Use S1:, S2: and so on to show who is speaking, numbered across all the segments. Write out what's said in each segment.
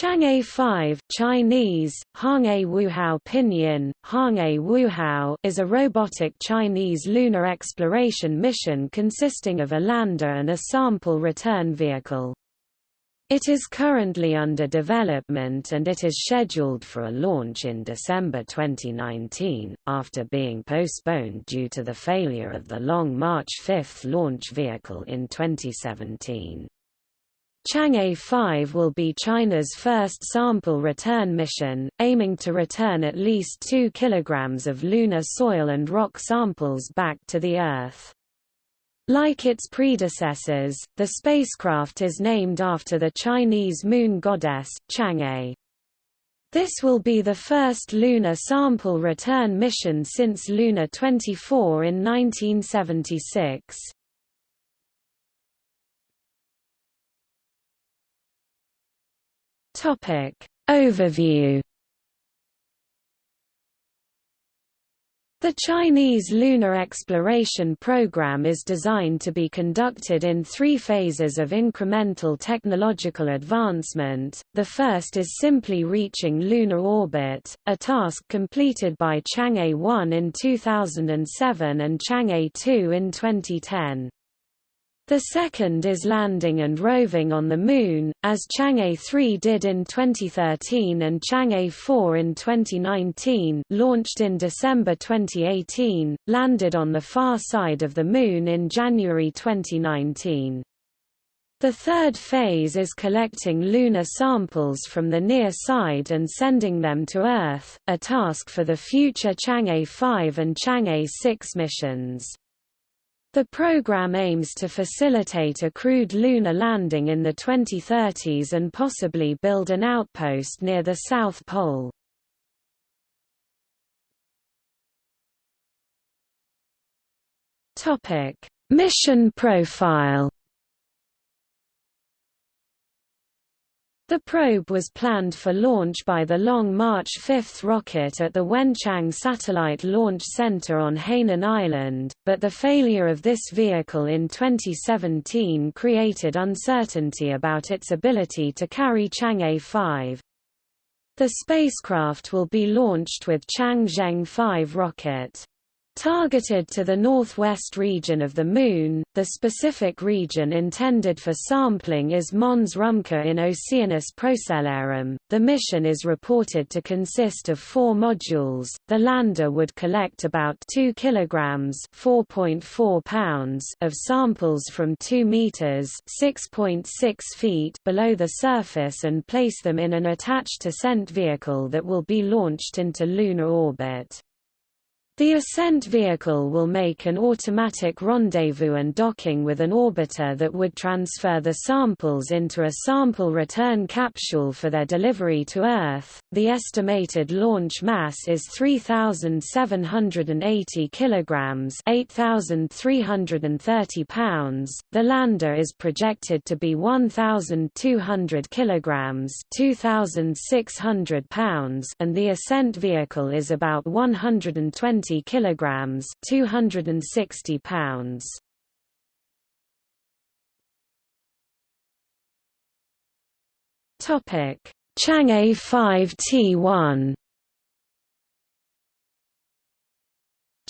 S1: Chang'e 5 Chinese, Chang'e Wuhao Pinyin, Chang'e Wuhao is a robotic Chinese lunar exploration mission consisting of a lander and a sample return vehicle. It is currently under development and it is scheduled for a launch in December 2019, after being postponed due to the failure of the Long March 5 launch vehicle in 2017. Chang'e 5 will be China's first sample return mission, aiming to return at least 2 kg of lunar soil and rock samples back to the Earth. Like its predecessors, the spacecraft is named after the Chinese moon goddess, Chang'e. This will be the first lunar sample return mission since Luna 24 in 1976. Topic Overview The Chinese lunar exploration program is designed to be conducted in three phases of incremental technological advancement. The first is simply reaching lunar orbit, a task completed by Chang'e 1 in 2007 and Chang'e 2 in 2010. The second is landing and roving on the Moon, as Chang'e 3 did in 2013 and Chang'e 4 in 2019 launched in December 2018, landed on the far side of the Moon in January 2019. The third phase is collecting lunar samples from the near side and sending them to Earth, a task for the future Chang'e 5 and Chang'e 6 missions. The program aims to facilitate a crewed lunar landing in the 2030s and possibly build an outpost near the South Pole. Mission profile The probe was planned for launch by the Long March 5 rocket at the Wenchang Satellite Launch Center on Hainan Island, but the failure of this vehicle in 2017 created uncertainty about its ability to carry Chang'e 5. The spacecraft will be launched with Changzheng 5 rocket. Targeted to the northwest region of the Moon, the specific region intended for sampling is Mons Rümker in Oceanus Procellarum. The mission is reported to consist of four modules. The lander would collect about 2 kilograms (4.4 pounds) of samples from 2 meters (6.6 feet) below the surface and place them in an attached ascent vehicle that will be launched into lunar orbit. The ascent vehicle will make an automatic rendezvous and docking with an orbiter that would transfer the samples into a sample return capsule for their delivery to Earth. The estimated launch mass is 3,780 kilograms (8,330 pounds). The lander is projected to be 1,200 kilograms (2,600 pounds), and the ascent vehicle is about 120 kilograms, 260 pounds. Topic: Chang'e 5T1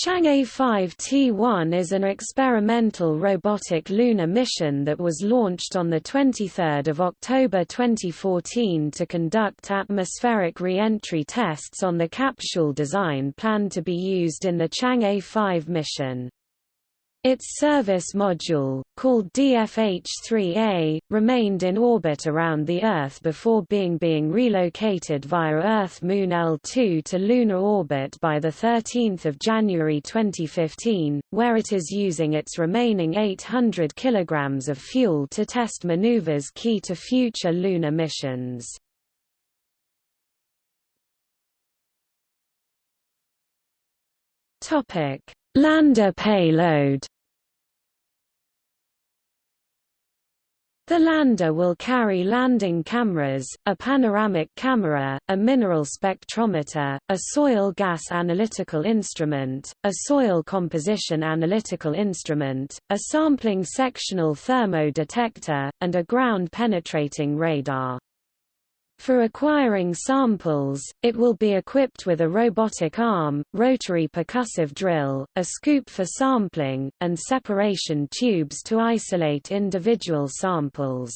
S1: Chang'e 5T1 is an experimental robotic lunar mission that was launched on 23 October 2014 to conduct atmospheric re-entry tests on the capsule design planned to be used in the Chang'e 5 mission. Its service module, called DFH-3A, remained in orbit around the Earth before being being relocated via Earth-Moon L2 to lunar orbit by 13 January 2015, where it is using its remaining 800 kg of fuel to test maneuvers key to future lunar missions. Lander payload The lander will carry landing cameras, a panoramic camera, a mineral spectrometer, a soil gas analytical instrument, a soil composition analytical instrument, a sampling sectional thermo detector, and a ground-penetrating radar. For acquiring samples, it will be equipped with a robotic arm, rotary percussive drill, a scoop for sampling, and separation tubes to isolate individual samples.